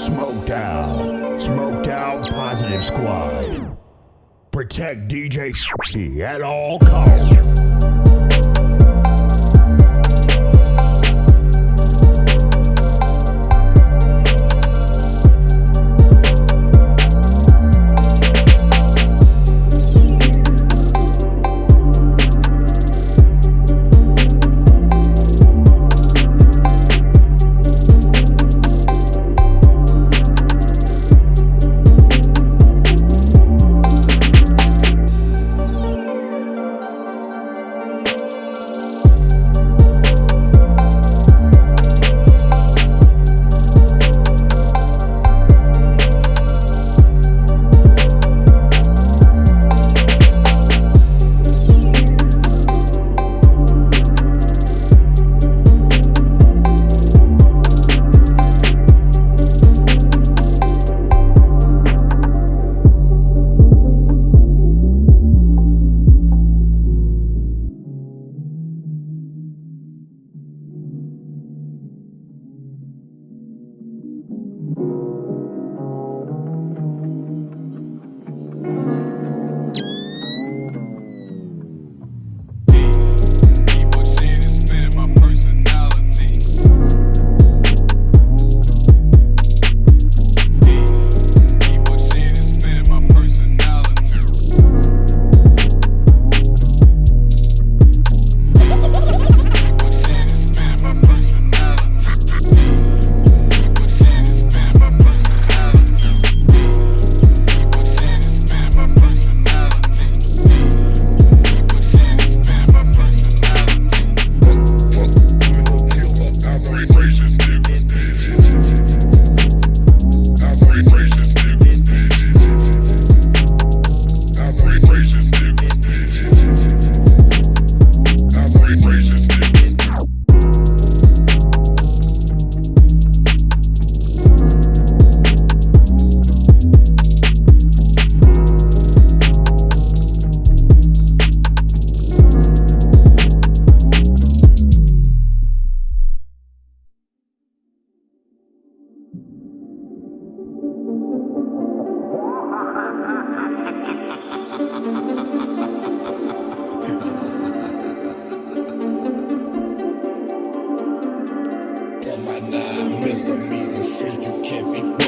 Smoked out. Smoked out positive squad. Protect DJ at all costs. lie. Really mean you can't be